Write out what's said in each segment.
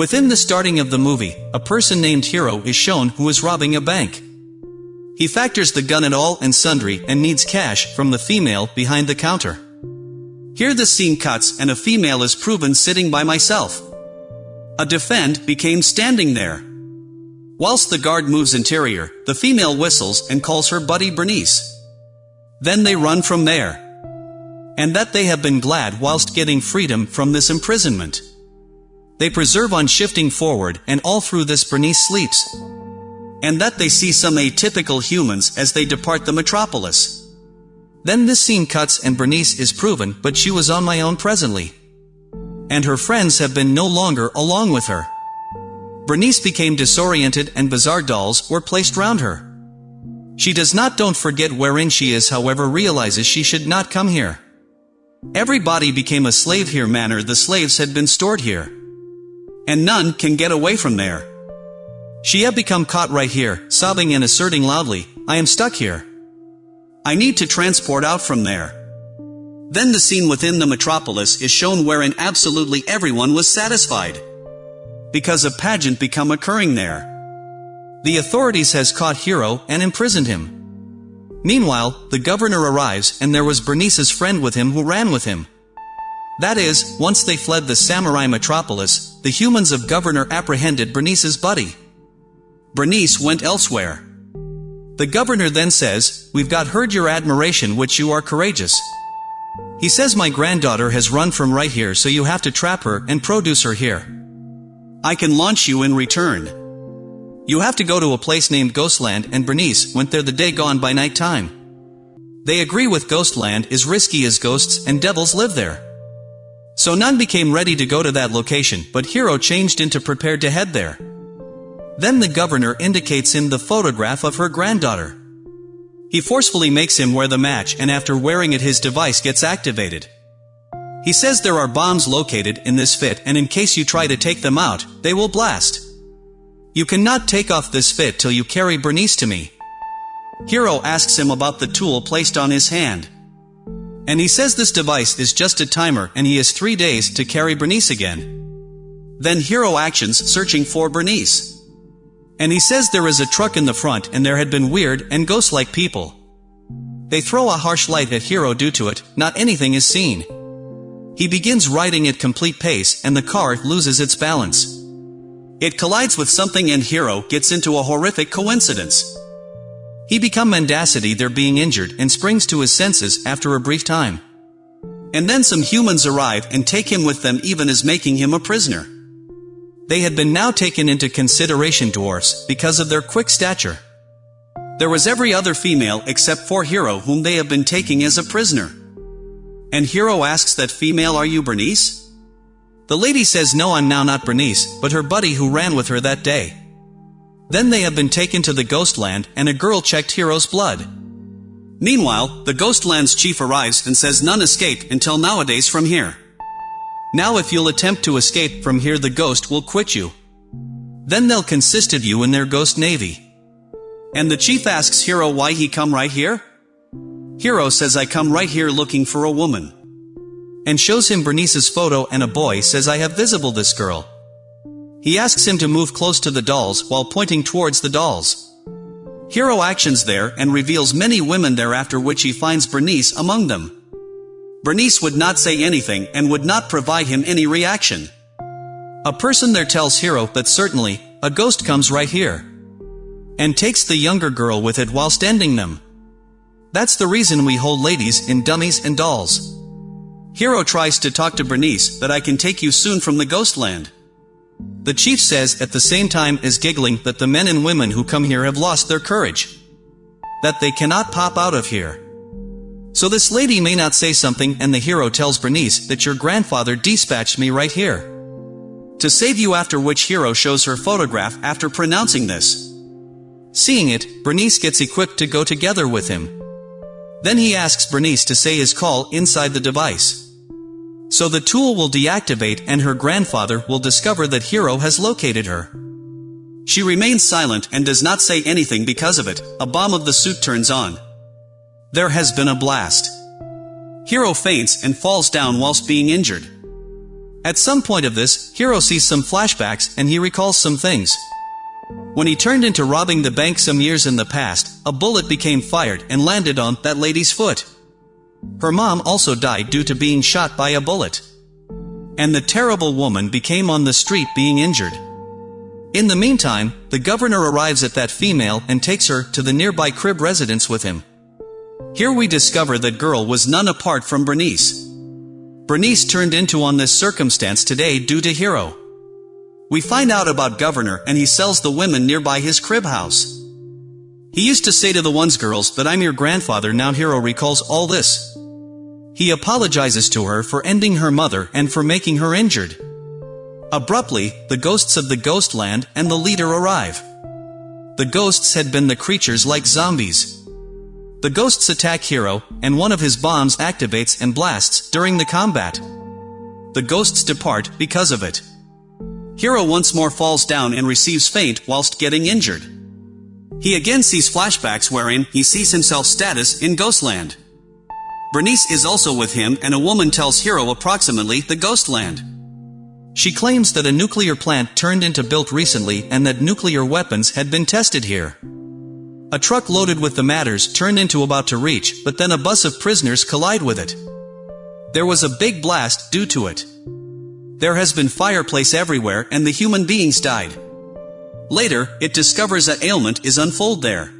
Within the starting of the movie, a person named Hero is shown who is robbing a bank. He factors the gun at all and sundry and needs cash from the female behind the counter. Here the scene cuts and a female is proven sitting by myself. A defend became standing there. Whilst the guard moves interior, the female whistles and calls her buddy Bernice. Then they run from there. And that they have been glad whilst getting freedom from this imprisonment. They preserve on shifting forward and all through this Bernice sleeps. And that they see some atypical humans as they depart the metropolis. Then this scene cuts and Bernice is proven but she was on my own presently. And her friends have been no longer along with her. Bernice became disoriented and bizarre dolls were placed round her. She does not don't forget wherein she is however realizes she should not come here. Everybody became a slave here manner the slaves had been stored here. And none can get away from there. She had become caught right here, sobbing and asserting loudly, I am stuck here. I need to transport out from there. Then the scene within the metropolis is shown wherein absolutely everyone was satisfied because a pageant become occurring there. The authorities has caught Hero and imprisoned him. Meanwhile, the governor arrives and there was Bernice's friend with him who ran with him. That is, once they fled the samurai metropolis, the humans of governor apprehended Bernice's buddy. Bernice went elsewhere. The governor then says, We've got heard your admiration which you are courageous. He says my granddaughter has run from right here so you have to trap her and produce her here. I can launch you in return. You have to go to a place named Ghostland and Bernice went there the day gone by night time. They agree with Ghostland is risky as ghosts and devils live there. So none became ready to go to that location but Hero changed into prepared to head there. Then the governor indicates him the photograph of her granddaughter. He forcefully makes him wear the match and after wearing it his device gets activated. He says there are bombs located in this fit and in case you try to take them out, they will blast. You cannot take off this fit till you carry Bernice to me. Hero asks him about the tool placed on his hand. And he says this device is just a timer and he has three days to carry Bernice again. Then Hero actions searching for Bernice. And he says there is a truck in the front and there had been weird and ghost-like people. They throw a harsh light at Hero due to it, not anything is seen. He begins riding at complete pace and the car loses its balance. It collides with something and Hero gets into a horrific coincidence. He become mendacity there being injured and springs to his senses after a brief time. And then some humans arrive and take him with them even as making him a prisoner. They had been now taken into consideration dwarfs because of their quick stature. There was every other female except for Hero whom they have been taking as a prisoner. And Hero asks that female are you Bernice? The lady says no I'm now not Bernice, but her buddy who ran with her that day. Then they have been taken to the Ghostland and a girl checked Hero's blood. Meanwhile, the Ghostland's chief arrives and says none escape until nowadays from here. Now if you'll attempt to escape from here the ghost will quit you. Then they'll consist of you in their ghost navy. And the chief asks Hero why he come right here? Hero says I come right here looking for a woman. And shows him Bernice's photo and a boy says I have visible this girl. He asks him to move close to the dolls while pointing towards the dolls. Hero actions there and reveals many women there after which he finds Bernice among them. Bernice would not say anything and would not provide him any reaction. A person there tells Hero that certainly, a ghost comes right here. And takes the younger girl with it whilst ending them. That's the reason we hold ladies in dummies and dolls. Hero tries to talk to Bernice that I can take you soon from the ghostland. The chief says at the same time as giggling that the men and women who come here have lost their courage. That they cannot pop out of here. So this lady may not say something and the hero tells Bernice that your grandfather dispatched me right here. To save you after which hero shows her photograph after pronouncing this. Seeing it, Bernice gets equipped to go together with him. Then he asks Bernice to say his call inside the device. So the tool will deactivate and her grandfather will discover that Hero has located her. She remains silent and does not say anything because of it, a bomb of the suit turns on. There has been a blast. Hero faints and falls down whilst being injured. At some point of this, Hero sees some flashbacks and he recalls some things. When he turned into robbing the bank some years in the past, a bullet became fired and landed on that lady's foot. Her mom also died due to being shot by a bullet. And the terrible woman became on the street being injured. In the meantime, the governor arrives at that female and takes her to the nearby crib residence with him. Here we discover that girl was none apart from Bernice. Bernice turned into on this circumstance today due to Hero. We find out about Governor and he sells the women nearby his crib house. He used to say to the ones girls that I'm your grandfather now Hero recalls all this. He apologizes to her for ending her mother and for making her injured. Abruptly, the ghosts of the ghost land and the leader arrive. The ghosts had been the creatures like zombies. The ghosts attack Hero, and one of his bombs activates and blasts during the combat. The ghosts depart because of it. Hero once more falls down and receives faint whilst getting injured. He again sees flashbacks wherein he sees himself status in Ghostland. Bernice is also with him and a woman tells Hero approximately the Ghostland. She claims that a nuclear plant turned into built recently and that nuclear weapons had been tested here. A truck loaded with the matters turned into about to reach, but then a bus of prisoners collide with it. There was a big blast due to it. There has been fireplace everywhere and the human beings died. Later, it discovers that ailment is unfold there.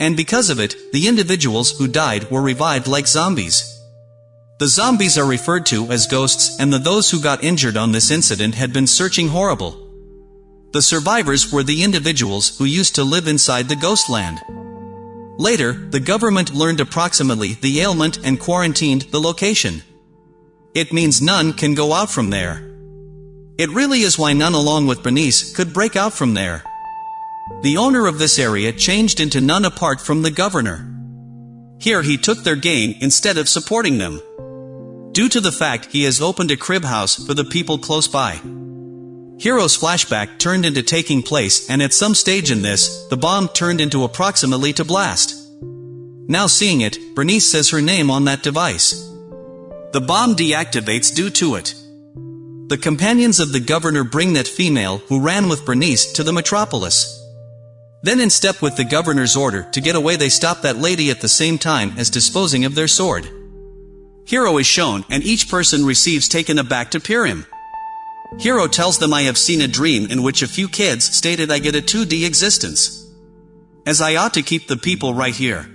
And because of it, the individuals who died were revived like zombies. The zombies are referred to as ghosts and the those who got injured on this incident had been searching horrible. The survivors were the individuals who used to live inside the ghost land. Later, the government learned approximately the ailment and quarantined the location. It means none can go out from there. It really is why none along with Bernice could break out from there. The owner of this area changed into none apart from the governor. Here he took their gain instead of supporting them. Due to the fact he has opened a crib house for the people close by. Hero's flashback turned into taking place and at some stage in this, the bomb turned into approximately to blast. Now seeing it, Bernice says her name on that device. The bomb deactivates due to it. The companions of the governor bring that female who ran with Bernice to the metropolis. Then in step with the governor's order to get away they stop that lady at the same time as disposing of their sword. Hero is shown and each person receives taken aback to peer Hero tells them I have seen a dream in which a few kids stated I get a 2D existence. As I ought to keep the people right here.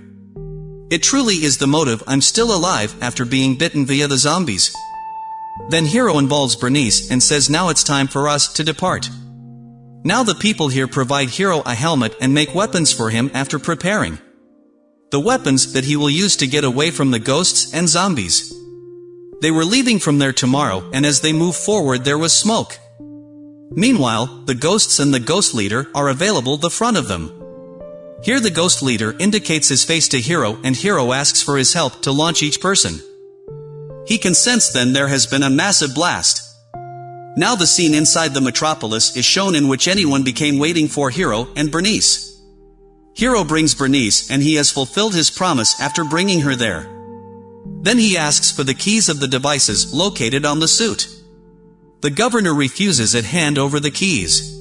It truly is the motive I'm still alive after being bitten via the zombies. Then Hero involves Bernice and says now it's time for us to depart. Now the people here provide Hero a helmet and make weapons for him after preparing. The weapons that he will use to get away from the ghosts and zombies. They were leaving from there tomorrow and as they move forward there was smoke. Meanwhile, the ghosts and the ghost leader are available the front of them. Here the ghost leader indicates his face to Hero and Hero asks for his help to launch each person. He consents then there has been a massive blast. Now the scene inside the metropolis is shown in which anyone became waiting for Hero and Bernice. Hero brings Bernice and he has fulfilled his promise after bringing her there. Then he asks for the keys of the devices located on the suit. The governor refuses it hand over the keys.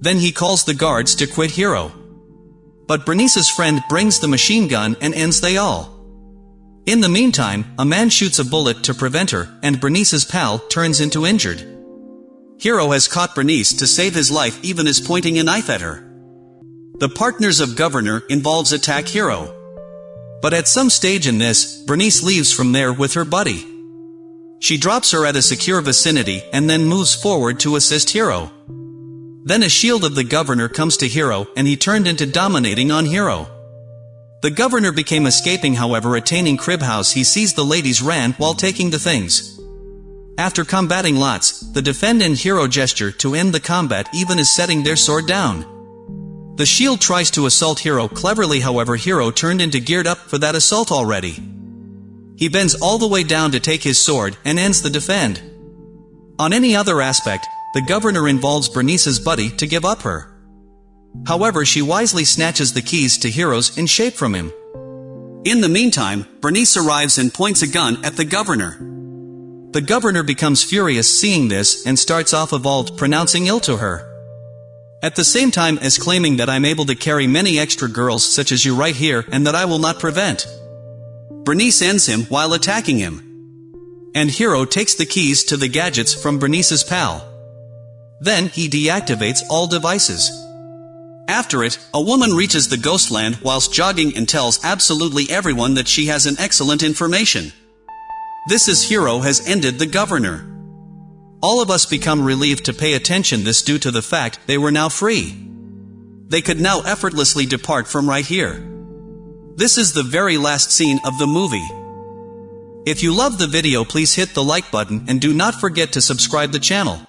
Then he calls the guards to quit Hero. But Bernice's friend brings the machine gun and ends they all. In the meantime, a man shoots a bullet to prevent her, and Bernice's pal turns into injured. Hero has caught Bernice to save his life even as pointing a knife at her. The partners of Governor involves attack Hero. But at some stage in this, Bernice leaves from there with her buddy. She drops her at a secure vicinity and then moves forward to assist Hero. Then a shield of the governor comes to Hero and he turned into dominating on Hero. The governor became escaping however attaining crib house he sees the ladies ran while taking the things. After combating lots, the defend and Hero gesture to end the combat even as setting their sword down. The shield tries to assault hero cleverly however hero turned into geared up for that assault already. He bends all the way down to take his sword and ends the defend. On any other aspect, the governor involves Bernice's buddy to give up her. However she wisely snatches the keys to Heroes in shape from him. In the meantime, Bernice arrives and points a gun at the governor. The governor becomes furious seeing this and starts off evolved pronouncing ill to her. At the same time as claiming that I'm able to carry many extra girls such as you right here and that I will not prevent. Bernice ends him while attacking him. And Hero takes the keys to the gadgets from Bernice's pal. Then he deactivates all devices. After it, a woman reaches the Ghostland whilst jogging and tells absolutely everyone that she has an excellent information. This is Hero has ended the governor. All of us become relieved to pay attention this due to the fact they were now free. They could now effortlessly depart from right here. This is the very last scene of the movie. If you love the video please hit the like button and do not forget to subscribe the channel.